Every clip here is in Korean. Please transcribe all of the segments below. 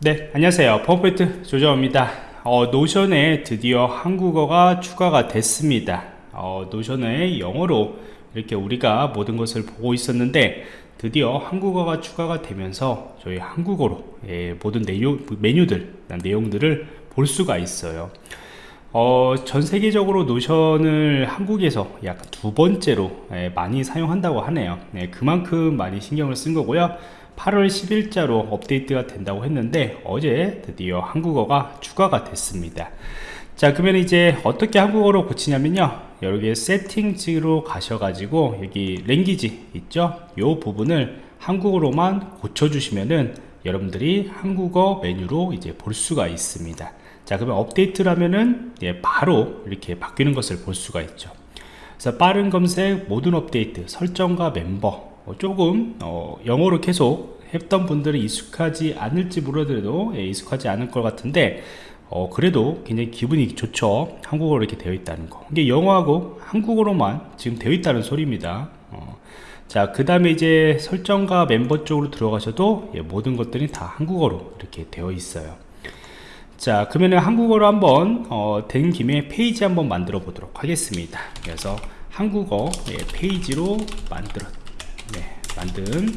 네 안녕하세요. 퍼펙트 조정입니다. 어, Notion에 드디어 한국어가 추가가 됐습니다. 어, Notion에 영어로 이렇게 우리가 모든 것을 보고 있었는데 드디어 한국어가 추가가 되면서 저희 한국어로 예, 모든 내용, 메뉴들 내용들을 볼 수가 있어요. 어, 전 세계적으로 Notion을 한국에서 약 두 번째로 예, 많이 사용한다고 하네요. 예, 그만큼 많이 신경을 쓴 거고요 8월 10일자로 업데이트가 된다고 했는데 어제 드디어 한국어가 추가가 됐습니다. 자 그러면 이제 어떻게 한국어로 고치냐면요. 여기 세팅지로 가셔가지고 여기 랭귀지 있죠? 요 부분을 한국어로만 고쳐주시면은 여러분들이 한국어 메뉴로 이제 볼 수가 있습니다. 자 그러면 업데이트를 하면은 예, 바로 이렇게 바뀌는 것을 볼 수가 있죠. 그래서 빠른 검색 모든 업데이트 설정과 멤버 어, 조금 어, 영어로 계속 했던 분들은 익숙하지 않을지 모르더라도 예, 익숙하지 않을 것 같은데 어, 그래도 굉장히 기분이 좋죠. 한국어로 이렇게 되어 있다는 거. 이게 영어하고 한국어로만 지금 되어 있다는 소리입니다. 어, 자 그 다음에 이제 설정과 멤버 쪽으로 들어가셔도 예, 모든 것들이 다 한국어로 이렇게 되어 있어요. 자 그러면 한국어로 한번 어, 된 김에 페이지 한번 만들어 보도록 하겠습니다. 그래서 한국어 예, 페이지로 만들어 네, 만든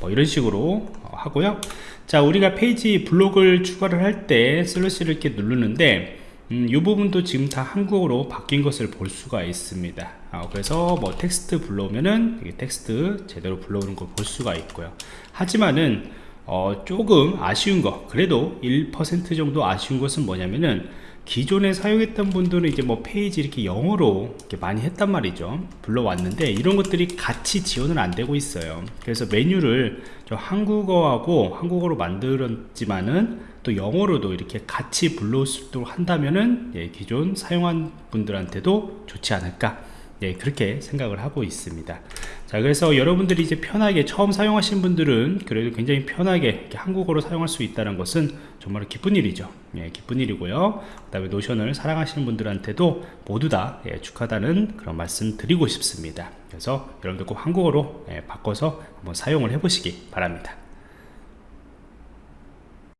뭐 이런 식으로 하고요. 자 우리가 페이지 블록을 추가를 할 때 슬래시를 이렇게 누르는데 음, 이 부분도 지금 다 한국어로 바뀐 것을 볼 수가 있습니다. 아, 그래서 뭐 텍스트 불러오면은 텍스트 제대로 불러오는 걸 볼 수가 있고요. 하지만은 어, 조금 아쉬운 거 그래도 1% 정도 아쉬운 것은 뭐냐면은 기존에 사용했던 분들은 이제 뭐 페이지 이렇게 영어로 이렇게 많이 했단 말이죠. 불러왔는데 이런 것들이 같이 지원은 안 되고 있어요. 그래서 메뉴를 저 한국어하고 한국어로 만들었지만은 또 영어로도 이렇게 같이 불러올 수 있도록 한다면은 예, 기존 사용한 분들한테도 좋지 않을까 예, 그렇게 생각을 하고 있습니다. 자 그래서 여러분들이 이제 편하게 처음 사용하신 분들은 그래도 굉장히 편하게 한국어로 사용할 수 있다는 것은 정말 기쁜 일이죠. 예, 기쁜 일이고요. 그 다음에 노션을 사랑하시는 분들한테도 모두 다 예, 축하다는 그런 말씀 드리고 싶습니다. 그래서 여러분들 꼭 한국어로 예, 바꿔서 한번 사용을 해 보시기 바랍니다